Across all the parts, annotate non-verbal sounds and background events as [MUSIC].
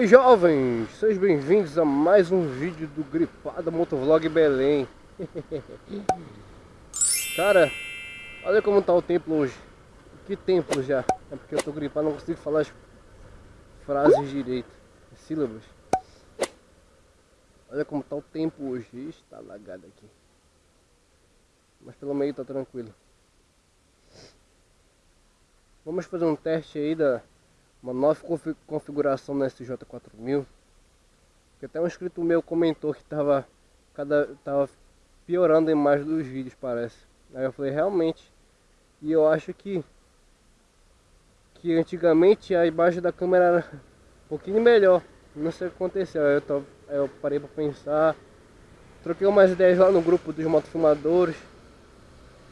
aí jovens, sejam bem-vindos a mais um vídeo do Gripada Motovlog Belém. [LAUGHS] Cara, olha como tá o tempo hoje. Que tempo já, é porque eu tô gripado, não consigo falar as frases direito, sílabas. Olha como tá o tempo hoje, está lagado aqui. Mas pelo meio tá tranquilo. Vamos fazer um teste aí da uma nova configuração na SJ4000 que até um inscrito meu comentou que tava cada tava piorando a imagem dos vídeos parece. Aí eu falei realmente? E eu acho que que antigamente a imagem da câmera era um pouquinho melhor. Não sei o que aconteceu. Aí eu, tô, aí eu parei para pensar troquei umas ideias lá no grupo dos motofilmadores.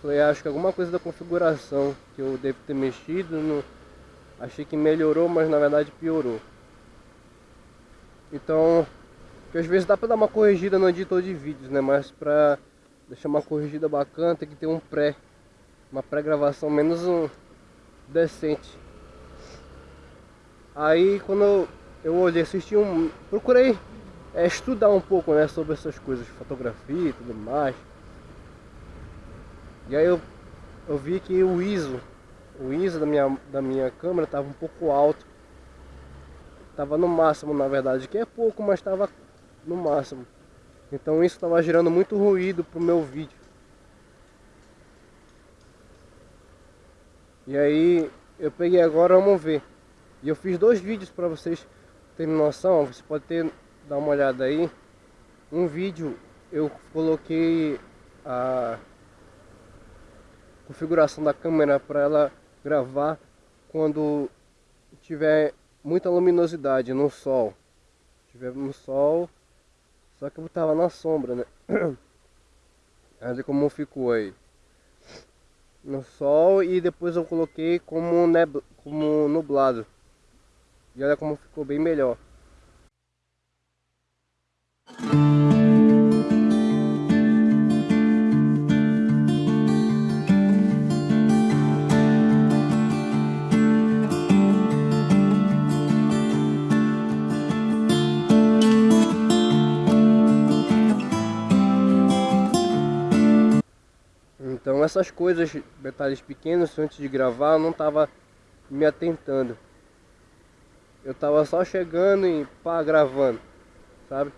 Falei acho que alguma coisa da configuração que eu devo ter mexido no Achei que melhorou, mas na verdade piorou. Então, que às vezes dá pra dar uma corrigida no editor de vídeos, né? Mas pra deixar uma corrigida bacana tem que ter um pré, uma pré-gravação menos um decente. Aí quando eu, eu olhei, assisti um. procurei é, estudar um pouco né, sobre essas coisas, fotografia e tudo mais. E aí eu, eu vi que o ISO o ISO da minha, da minha câmera estava um pouco alto. Estava no máximo, na verdade, que é pouco, mas estava no máximo. Então isso estava gerando muito ruído para o meu vídeo. E aí eu peguei agora, vamos ver. E eu fiz dois vídeos para vocês terem noção. Você pode ter, dar uma olhada aí. Um vídeo eu coloquei a configuração da câmera para ela gravar quando tiver muita luminosidade no sol. Tiver no sol, só que eu tava na sombra, né? [CLEARS THROAT] Olha como ficou aí. No sol e depois eu coloquei como, nebla, como nublado. E olha como ficou bem melhor. Então essas coisas, detalhes pequenos, antes de gravar, eu não estava me atentando. Eu estava só chegando e pá, gravando, sabe?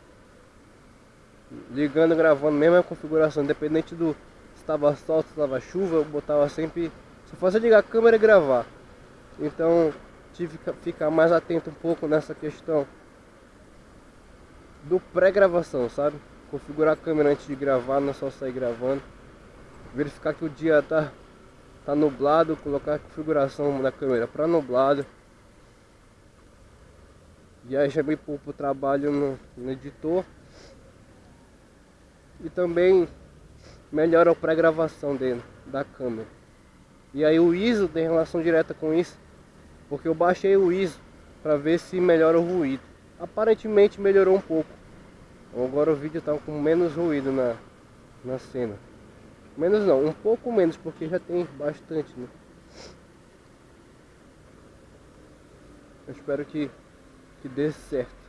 Ligando, gravando, mesma configuração, independente do se estava sol, se estava chuva, eu botava sempre, só fazia ligar a câmera e gravar. Então tive que ficar mais atento um pouco nessa questão do pré-gravação, sabe? Configurar a câmera antes de gravar, não é só sair gravando verificar que o dia tá, tá nublado, colocar a configuração da câmera para nublado. E aí já vem para o trabalho no, no editor. E também melhora a pré-gravação dele, da câmera. E aí o ISO tem relação direta com isso, porque eu baixei o ISO para ver se melhora o ruído. Aparentemente melhorou um pouco. Agora o vídeo está com menos ruído na, na cena. Menos não, um pouco menos, porque já tem bastante, né? Eu espero que, que dê certo.